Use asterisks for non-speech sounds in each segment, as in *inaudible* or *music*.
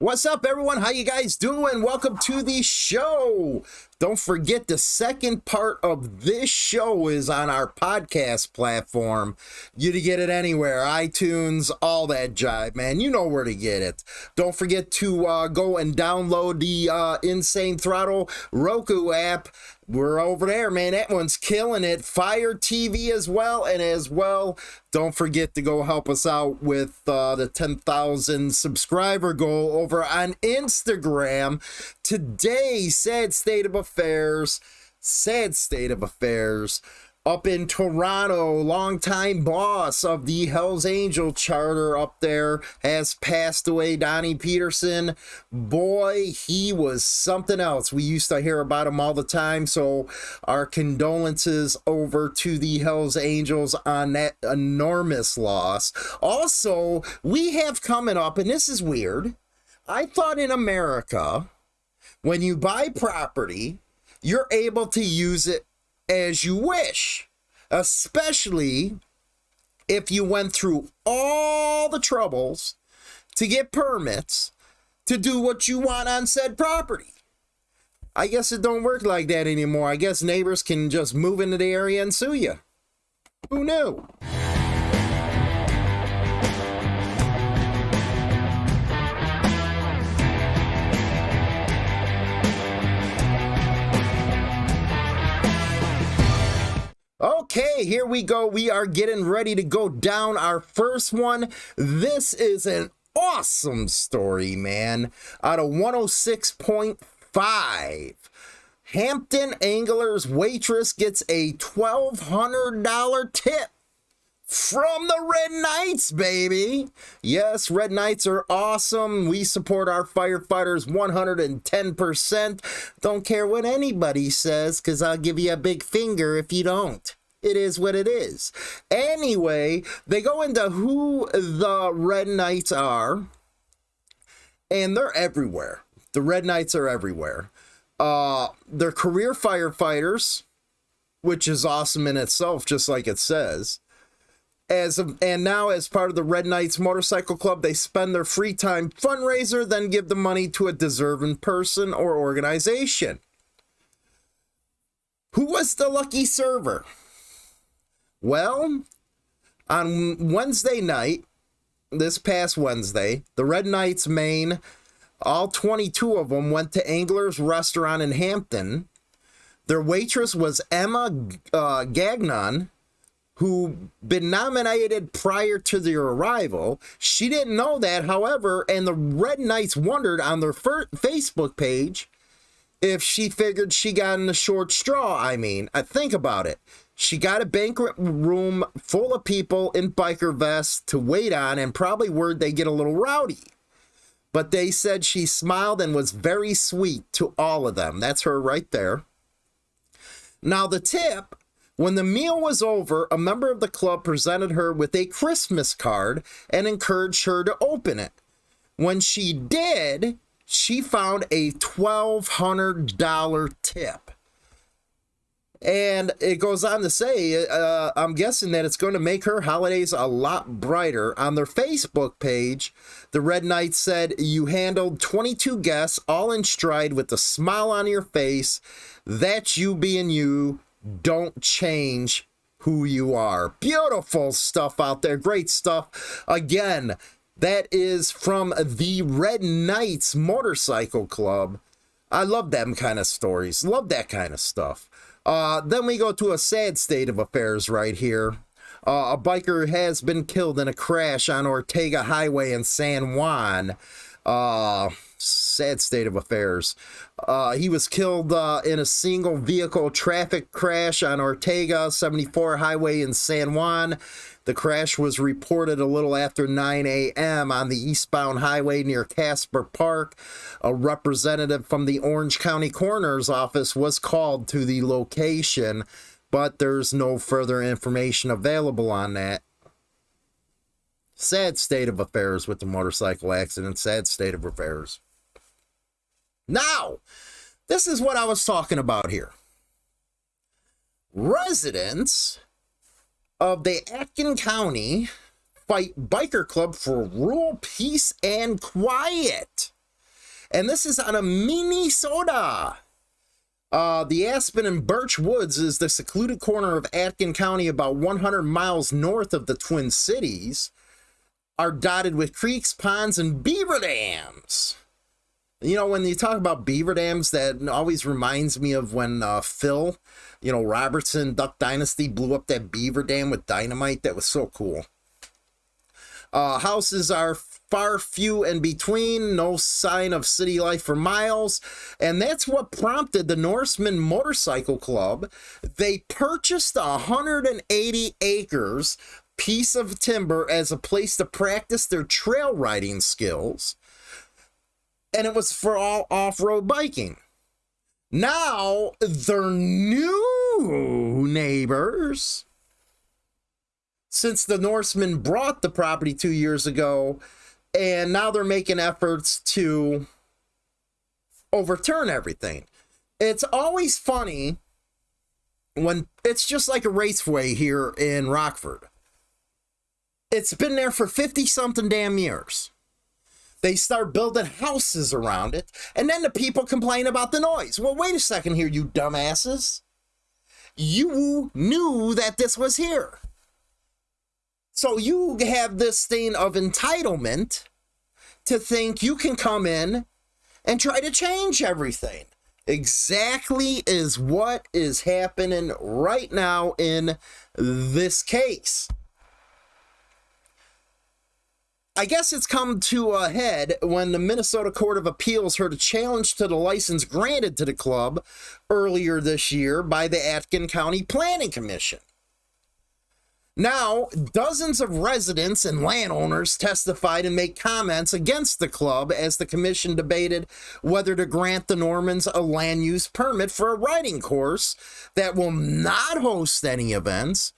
What's up, everyone? How you guys doing? Welcome to the show. Don't forget the second part of this show is on our podcast platform. You to get it anywhere, iTunes, all that jive, man. You know where to get it. Don't forget to uh, go and download the uh, Insane Throttle Roku app. We're over there, man. That one's killing it. Fire TV as well, and as well, don't forget to go help us out with uh, the 10,000 subscriber goal over on Instagram. Today, sad state of affairs, sad state of affairs up in Toronto, longtime boss of the Hells Angel charter up there has passed away. Donny Petersen, boy, he was something else. We used to hear about him all the time. So, our condolences over to the Hells Angels on that enormous loss. Also, we have coming up, and this is weird. I thought in America, when you buy property, you're able to use it as you wish, especially if you went through all the troubles to get permits to do what you want on said property. I guess it don't work like that anymore. I guess neighbors can just move into the area and sue you. Who knew? Here we go. We are getting ready to go down our first one. This is an awesome story, man. Out of 106.5. Hampton Anglers waitress gets a $1,200 tip from the Red Knights, baby. Yes, Red Knights are awesome. We support our firefighters 110%. Don't care what anybody says, because I'll give you a big finger if you don't. It is what it is. Anyway, they go into who the Red Knights are, and they're everywhere. The Red Knights are everywhere. Uh, they're career firefighters, which is awesome in itself, just like it says as a, and now as part of the Red Knights Motorcycle Club, they spend their free time fundraiser, then give the money to a deserving person or organization. Who was the lucky server? Well, on Wednesday night, this past Wednesday, the Red Knights Maine, all 22 of them went to Angler's Restaurant in Hampton. Their waitress was Emma uh, Gagnon who been nominated prior to their arrival. She didn't know that, however, and the Red Knights wondered on their Facebook page if she figured she got in the short straw. I mean, I think about it. She got a banquet room full of people in biker vests to wait on, and probably word they get a little rowdy. But they said she smiled and was very sweet to all of them. That's her right there. Now, the tip when the meal was over, a member of the club presented her with a Christmas card and encouraged her to open it. When she did, she found a $1,200 tip. And it goes on to say, uh, I'm guessing that it's going to make her holidays a lot brighter. On their Facebook page, the Red Knights said, You handled 22 guests, all in stride with a smile on your face. That's you being you don't change who you are. Beautiful stuff out there. Great stuff. Again, that is from the Red Knights Motorcycle Club. I love them kind of stories. Love that kind of stuff. Uh, then we go to a sad state of affairs right here. Uh, a biker has been killed in a crash on Ortega Highway in San Juan. Uh, sad state of affairs. Uh, he was killed uh, in a single vehicle traffic crash on Ortega 74 Highway in San Juan. The crash was reported a little after 9 a.m. on the eastbound highway near Casper Park. A representative from the Orange County Coroner's Office was called to the location, but there's no further information available on that. Sad state of affairs with the motorcycle accident, sad state of affairs. Now, this is what I was talking about here. Residents of the Aitkin County fight biker club for rural peace and quiet. And this is out of Minnesota. Uh, the Aspen and Birch Woods is the secluded corner of Aitkin County, about 100 miles north of the Twin Cities, are dotted with creeks, ponds, and beaver dams. You know, when you talk about beaver dams, that always reminds me of when uh, Phil, you know, Robertson, Duck Dynasty, blew up that beaver dam with dynamite. That was so cool. Uh, houses are far few and between, no sign of city life for miles. And that's what prompted the Norseman Motorcycle Club. They purchased 180 acres piece of timber as a place to practice their trail riding skills and it was for all off-road biking. Now, their new neighbors, since the Norsemen brought the property two years ago, and now they're making efforts to overturn everything. It's always funny when it's just like a raceway here in Rockford. It's been there for 50 something damn years. They start building houses around it, and then the people complain about the noise. Well, wait a second here, you dumbasses. You knew that this was here. So you have this thing of entitlement to think you can come in and try to change everything. Exactly is what is happening right now in this case. I guess it's come to a head when the Minnesota Court of Appeals heard a challenge to the license granted to the club earlier this year by the Aitkin County Planning Commission. Now, dozens of residents and landowners testified and made comments against the club as the commission debated whether to grant the Normans a land use permit for a riding course that will not host any events,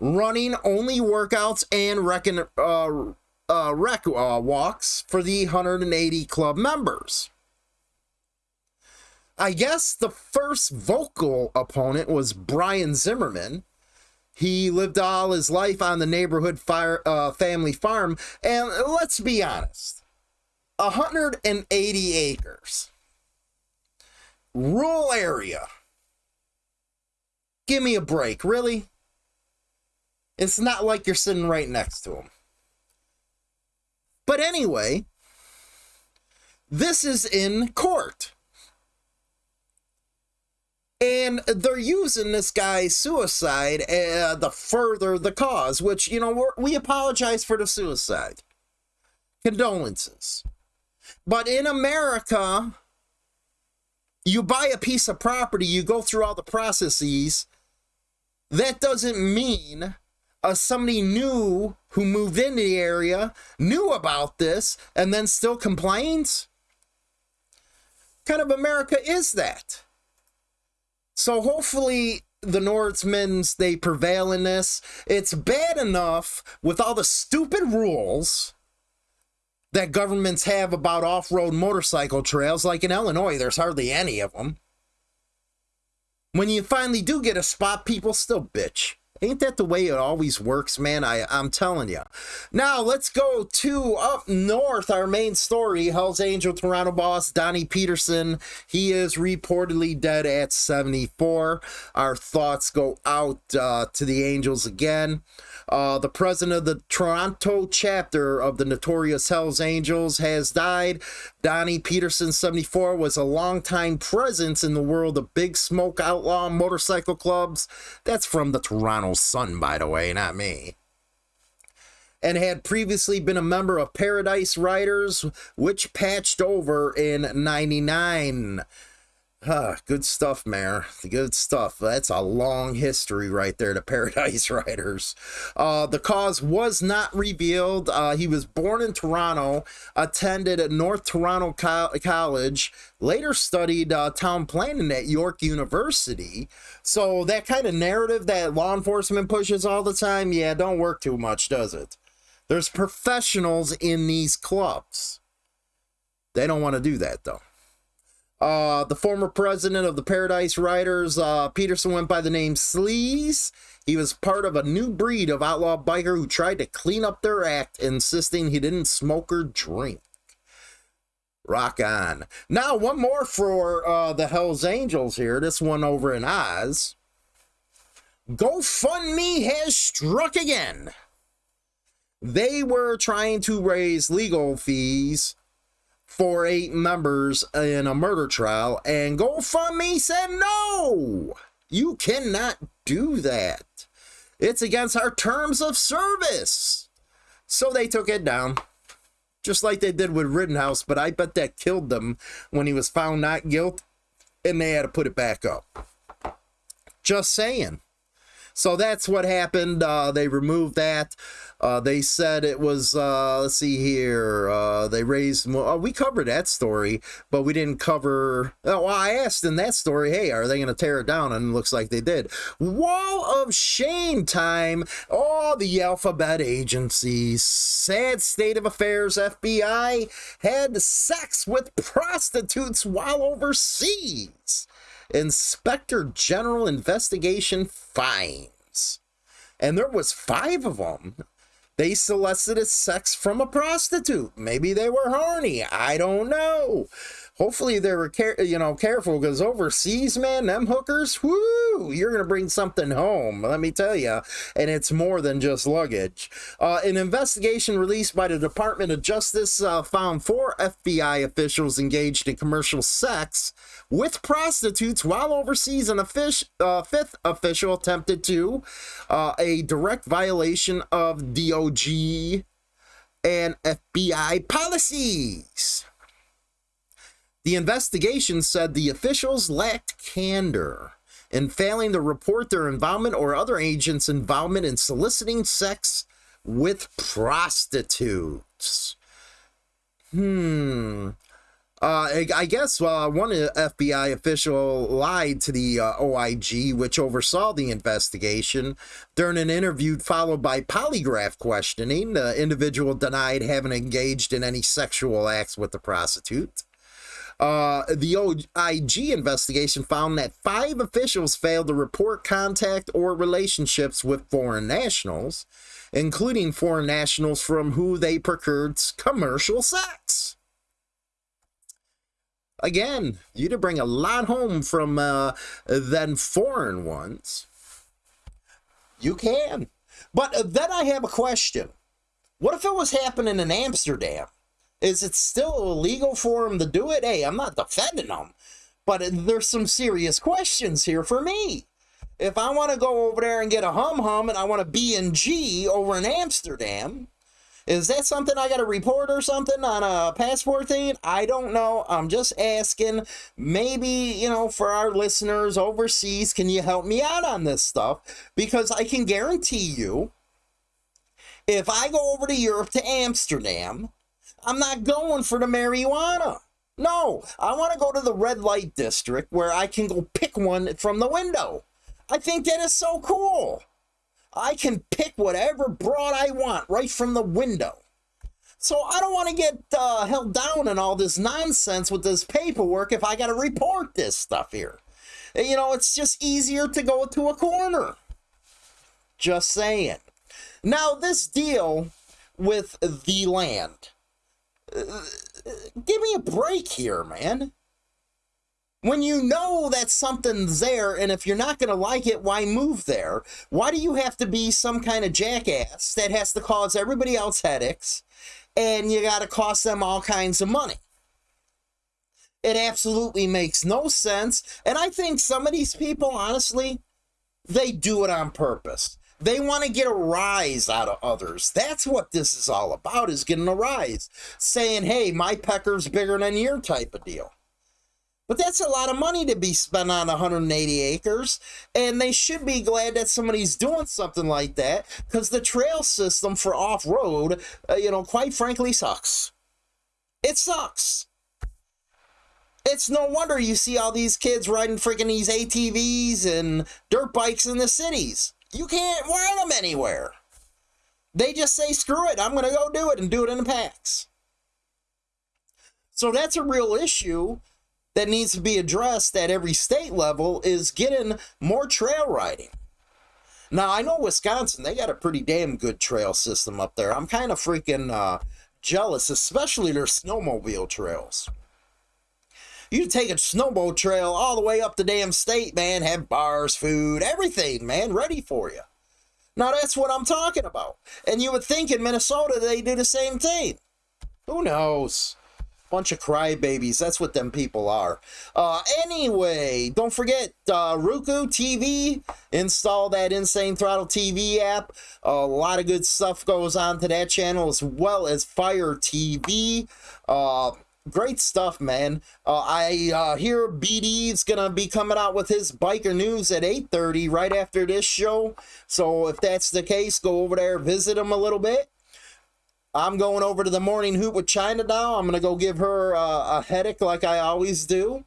running only workouts and reckon, uh, uh, rec uh, walks for the 180 club members. I guess the first vocal opponent was Brian Zimmerman. He lived all his life on the neighborhood fire, uh, family farm, and let's be honest 180 acres, rural area. Give me a break, really? It's not like you're sitting right next to him. But anyway, this is in court. And they're using this guy's suicide uh, to further the cause, which, you know, we apologize for the suicide. Condolences. But in America, you buy a piece of property, you go through all the processes. That doesn't mean uh, somebody new who moved into the area knew about this and then still complains? What kind of America is that? So hopefully the Norsemen's they prevail in this. It's bad enough with all the stupid rules that governments have about off-road motorcycle trails. Like in Illinois, there's hardly any of them. When you finally do get a spot, people still bitch. Ain't that the way it always works, man? I, I'm telling you. Now, let's go to up north, our main story. Hell's Angel Toronto boss Donny Petersen. He is reportedly dead at 74. Our thoughts go out uh, to the Angels again. Uh, the president of the Toronto chapter of the notorious Hells Angels has died. Donny Petersen, 74, was a longtime presence in the world of big smoke outlaw motorcycle clubs. That's from the Toronto Sun, by the way, not me and had previously been a member of Paradise Riders, which patched over in 99. Huh, good stuff, Mayor. Good stuff. That's a long history right there to *laughs* Paradise Riders. Uh, the cause was not revealed. Uh, he was born in Toronto, attended at North Toronto Co College, later studied uh, town planning at York University. So that kind of narrative that law enforcement pushes all the time, yeah, don't work too much, does it? There's professionals in these clubs. They don't want to do that, though. Uh, the former president of the Paradise Riders, uh, Petersen, went by the name Sleaze. He was part of a new breed of outlaw biker who tried to clean up their act, insisting he didn't smoke or drink. Rock on. Now, one more for uh, the Hells Angels here. This one over in Oz. GoFundMe has struck again. They were trying to raise legal fees for eight members in a murder trial, and GoFundMe said no, you cannot do that. It's against our terms of service. So they took it down, just like they did with Rittenhouse, but I bet that killed them when he was found not guilty, and they had to put it back up. Just saying. So that's what happened. Uh, they removed that. Uh, they said it was, uh, let's see here, uh, they raised more. Oh, we covered that story, but we didn't cover. Oh, well, I asked in that story, hey, are they going to tear it down? And it looks like they did. Wall of shame time. All the alphabet agencies. Sad state of affairs. FBI had sex with prostitutes while overseas. Inspector General investigation finds. And there was five of them. They solicited sex from a prostitute. Maybe they were horny. I don't know. Hopefully they were, care- you know, careful because overseas, man, them hookers, whoo, you're gonna bring something home. Let me tell you, and it's more than just luggage. Uh, an investigation released by the Department of Justice uh, found four FBI officials engaged in commercial sex with prostitutes while overseas. An fish, uh, fifth official attempted to uh, a direct violation of DOJ and FBI policies. The investigation said the officials lacked candor in failing to report their involvement or other agents' involvement in soliciting sex with prostitutes. Hmm. Uh, I guess uh, one FBI official lied to the uh, OIG, which oversaw the investigation. During an interview followed by polygraph questioning, the individual denied having engaged in any sexual acts with the prostitute. Uh, the OIG investigation found that five officials failed to report contact or relationships with foreign nationals, including foreign nationals from who they procured commercial sex. Again, you to bring a lot home from uh, than foreign ones. You can. But uh, then I have a question. What if it was happening in Amsterdam? Is it still illegal for him to do it? Hey, I'm not defending him, but there's some serious questions here for me. If I want to go over there and get a hum hum and I want a B and G over in Amsterdam, is that something I got to report or something on a passport thing? I don't know. I'm just asking. Maybe, you know, for our listeners overseas, can you help me out on this stuff? Because I can guarantee you, if I go over to Europe to Amsterdam I'm not going for the marijuana. No, I want to go to the red light district where I can go pick one from the window. I think that is so cool. I can pick whatever broad I want right from the window. So I don't want to get uh, held down in all this nonsense with this paperwork if I got to report this stuff here. You know, it's just easier to go to a corner. Just saying. Now, this deal with the land give me a break here, man. When you know that something's there, and if you're not going to like it, why move there? Why do you have to be some kind of jackass that has to cause everybody else headaches and you got to cost them all kinds of money? It absolutely makes no sense. And I think some of these people, honestly, they do it on purpose. They want to get a rise out of others. That's what this is all about, is getting a rise. Saying, hey, my pecker's bigger than your type of deal. But that's a lot of money to be spent on 180 acres. And they should be glad that somebody's doing something like that because the trail system for off road, uh, you know, quite frankly, sucks. It sucks. It's no wonder you see all these kids riding freaking these ATVs and dirt bikes in the cities. You can't ride them anywhere. They just say, screw it, I'm going to go do it and do it in the packs. So that's a real issue that needs to be addressed at every state level is getting more trail riding. Now, I know Wisconsin, they got a pretty damn good trail system up there. I'm kind of freaking uh, jealous, especially their snowmobile trails. You take a snowmobile trail all the way up the damn state, man, have bars, food, everything, man, ready for you. Now that's what I'm talking about. And you would think in Minnesota they do the same thing. Who knows? Bunch of crybabies. That's what them people are. Uh, anyway, don't forget uh, Roku TV. Install that Insane Throttle TV app. a lot of good stuff goes on to that channel as well as Fire TV. Uh, great stuff, man. Uh, I uh, hear BD's gonna be coming out with his biker news at 8:30 right after this show. So if that's the case, go over there, visit him a little bit. I'm going over to the morning hoot with China now. I'm gonna go give her uh, a headache like I always do.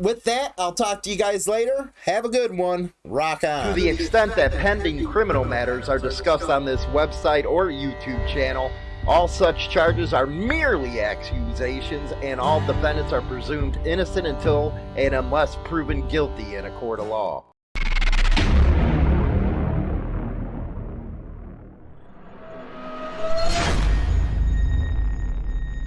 With that, I'll talk to you guys later. Have a good one. Rock on. To the extent that pending criminal matters are discussed on this website or YouTube channel, all such charges are merely accusations, and all defendants are presumed innocent until and unless proven guilty in a court of law.